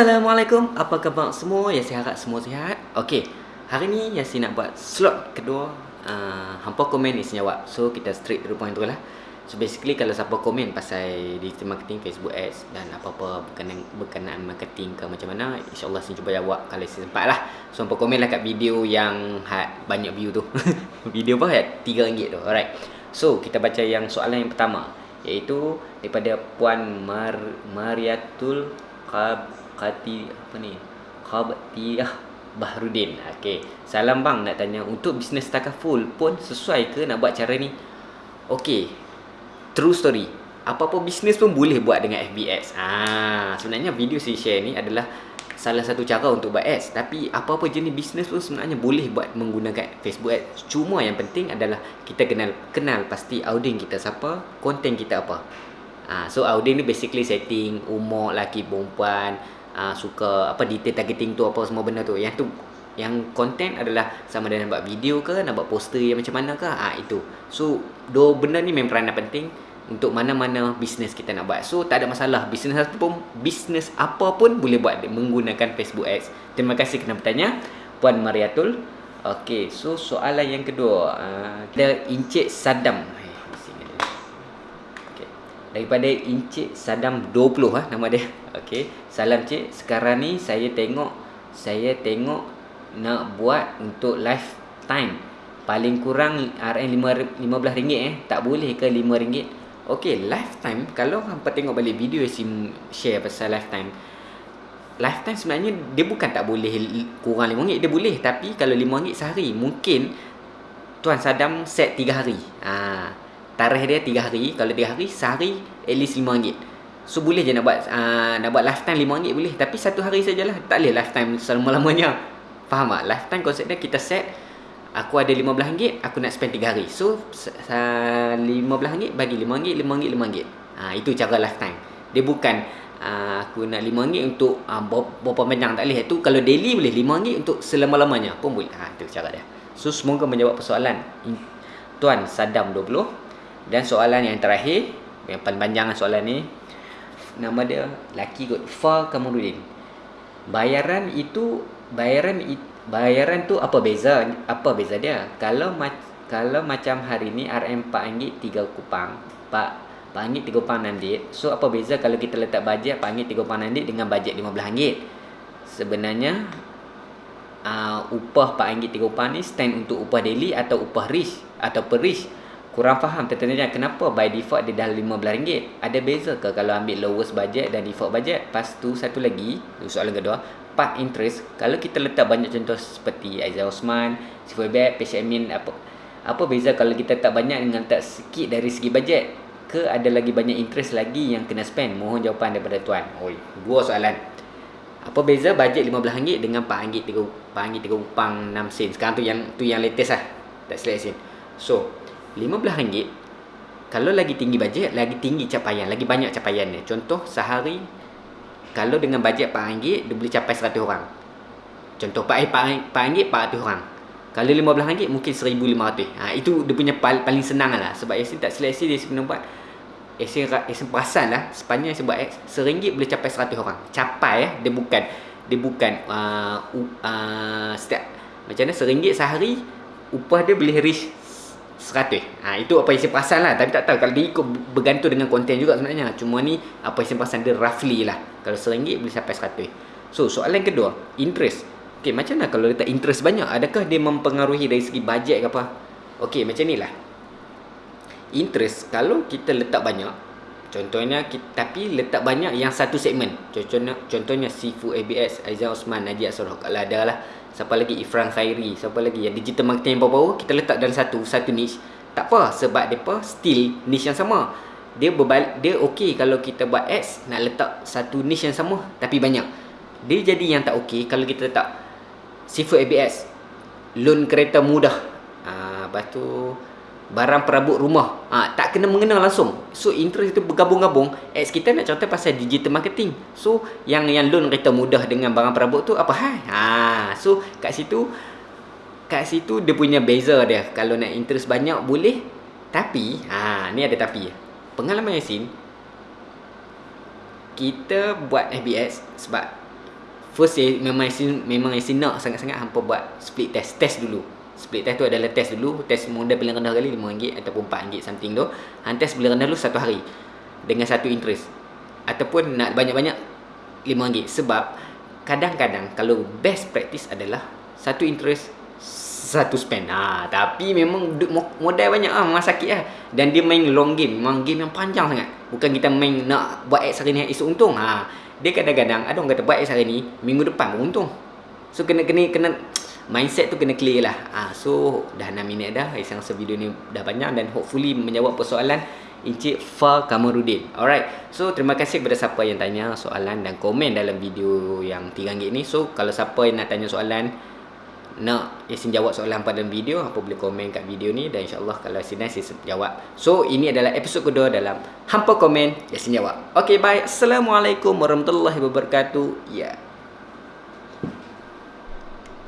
Assalamualaikum, apa khabar semua? Ya, saya harap semua sihat. Okey, hari ni Yasin nak buat slot kedua. Uh, hampa komen ni jawab. So, kita straight to the point tu lah. So, basically kalau siapa komen pasal digital marketing, Facebook ads dan apa-apa berkenaan, berkenaan marketing ke macam mana, insyaAllah saya cuba jawab kalau saya sempat lah. So, hampa komen lah kat video yang had banyak view tu. video apa? Had RM3 tu. Alright. So, kita baca yang soalan yang pertama. Iaitu daripada Puan Mar Mariatul Qab Qati apa ni? Qabtiyah Bahrudin. Okey. Salam bang nak tanya untuk bisnes takaful pun sesuai ke nak buat cara ni? Okey. True story. Apa-apa bisnes pun boleh buat dengan FBS. Ah, sebenarnya video saya share ni adalah salah satu cara untuk buat ads tapi apa-apa jenis bisnes pun sebenarnya boleh buat menggunakan Facebook ads cuma yang penting adalah kita kenal kenal pasti audience kita siapa konten kita apa ha, so audience ni basically setting umur laki perempuan uh, suka apa detail targeting tu apa semua benda tu. Yang tu yang konten adalah sama ada nak buat video ke nak buat poster yang macam mana ke? Ha, itu. So dua benda ni memang peranan penting untuk mana-mana bisnes kita nak buat. So tak ada masalah. Bisnes apa pun bisnes apa pun boleh buat menggunakan Facebook Ads. Terima kasih kerana bertanya puan Mariatul. Okey so soalan yang kedua uh, kita Encik Sadam daripada Encik Sadam 20 ah nama dia. Okey. Salam cik. Sekarang ni saya tengok saya tengok nak buat untuk lifetime. Paling kurang RM RM15 eh. Tak boleh ke RM5? Okey, lifetime kalau hangpa tengok balik video sim share pasal lifetime. Lifetime sebenarnya dia bukan tak boleh kurang RM5, dia boleh tapi kalau RM5 sehari mungkin Tuan Sadam set 3 hari. Ah, ha tarikh dia 3 hari. Kalau 3 hari sehari at least RM5 so boleh je nak buat uh, nak buat lifetime RM5 boleh. Tapi satu hari sajalah. Tak boleh lifetime selama-lamanya. Faham tak? Lifetime konsep dia kita set aku ada RM15 aku nak spend 3 hari. So RM15 bagi RM5 RM5 RM5 ha, itu cara lifetime. Dia bukan uh, aku nak RM5 untuk uh, berapa panjang tak boleh. Tu kalau daily boleh RM5 untuk selama-lamanya pun boleh. Ha, itu cara dia. So semoga menjawab persoalan. Tuan Sadam 20 dan soalan yang terakhir Yang paling panjang soalan ni Nama dia Laki kot Fa Kamarudin Bayaran itu Bayaran Bayaran tu apa beza Apa beza dia? Kalau kalau macam hari ni RM RM4 3 kupang Pak RM4 3 kupang 6 dit So apa beza kalau kita letak bajet RM4 3 kupang 6 dit Dengan bajet RM15 Sebenarnya uh, Upah RM4 3 kupang ni Stand untuk upah daily Atau upah risk Atau per risk kurang faham. Tentunya kenapa by default dia dah RM15 ada beza ke kalau ambil lowest budget dan default budget? Lepas tu satu lagi soalan kedua part interest. Kalau kita letak banyak contoh seperti Aizah Osman Sifuibet, Patient Admin apa apa beza kalau kita tak banyak dengan tak sikit dari segi budget? Ke ada lagi banyak interest lagi yang kena spend? Mohon jawapan daripada tuan. Oi dua soalan. Apa beza bajet RM15 dengan RM4 RM3 upang 6 sen? Sekarang tu yang tu yang latest lah. Tak sen. So RM15 kalau lagi tinggi bajet lagi tinggi capaian lagi banyak capaian dia contoh sehari kalau dengan bajet RM4 dia boleh capai 100 orang. Contoh RM4 400 orang. Kalau RM15 mungkin RM1,500 ha, itu dia punya pal paling senang lah. Sebab Yasin tak seleksi dia kena buat. Yasin, Yasin perasan lah. Sepanjang Yasin buat X RM1 boleh capai 100 orang. Capai eh dia bukan dia bukan uh, uh, setiap macam mana? RM1 sehari upah dia boleh reach 100 ha, Itu apa saya perasan lah. Tapi tak tahu Kalau dia ikut bergantung dengan konten juga sebenarnya. Cuma ni Apa saya perasan dia roughly lah. Kalau RM1 boleh sampai 100 So soalan kedua Interest. Okay macam mana kalau letak interest banyak? Adakah dia mempengaruhi dari segi bajet ke apa? Okay macam ni lah. Interest Kalau kita letak banyak Contohnya kita, Tapi letak banyak yang satu segmen. Contohnya Contohnya Sifu ABS Aizan Osman Najib Asroh Kalau ada lah. Siapa lagi? Ifran Khairi Siapa lagi? Yang digital marketing yang baru-baru Kita letak dalam satu Satu niche. Tak apa Sebab mereka still niche yang sama. Dia berbalik Dia okey kalau kita buat ads Nak letak satu niche yang sama Tapi banyak. Dia jadi yang tak okey Kalau kita letak Seafood ABS Loan kereta mudah. Uh, Lepas tu barang perabot rumah. Ha, tak kena mengenal langsung. So interest itu bergabung-gabung. Ads kita nak contoh pasal digital marketing. So yang yang loan kereta mudah dengan barang perabot tu apa hai? Ha so kat situ kat situ dia punya beza dia. Kalau nak interest banyak boleh. Tapi ha ni ada tapi. Pengalaman Yasin kita buat FBS sebab first memang Yasin, memang Yasin nak sangat-sangat hampa buat split test test dulu split test tu adalah test dulu test modal paling rendah kali RM5 ataupun RM4 something tu. Hang test paling rendah dulu satu hari dengan satu interest. Ataupun nak banyak-banyak RM5 sebab kadang-kadang kalau best practice adalah satu interest satu spend. Ha, tapi memang modal banyak ah memang sakit lah. Dan dia main long game memang game yang panjang sangat. Bukan kita main nak buat X hari ni esok untung. Ha, dia kadang-kadang ada orang kata buat X hari ni minggu depan pun untung so kena kena kena mindset tu kena clear lah. Ha, so dah 6 minit dah saya rasa video ni dah banyak dan hopefully menjawab persoalan Encik Fa Kamarudin. Alright So terima kasih kepada siapa yang tanya soalan Dan komen dalam video yang RM3 ni. So kalau siapa yang nak tanya soalan nak Yasin jawab soalan pada video apa boleh komen kat video ni dan insyaallah kalau Yasin Yasin jawab. So ini adalah episod kedua dalam hampa komen Yasin jawab. Okey bye. Assalamualaikum warahmatullahi wabarakatuh. Ya. yeah.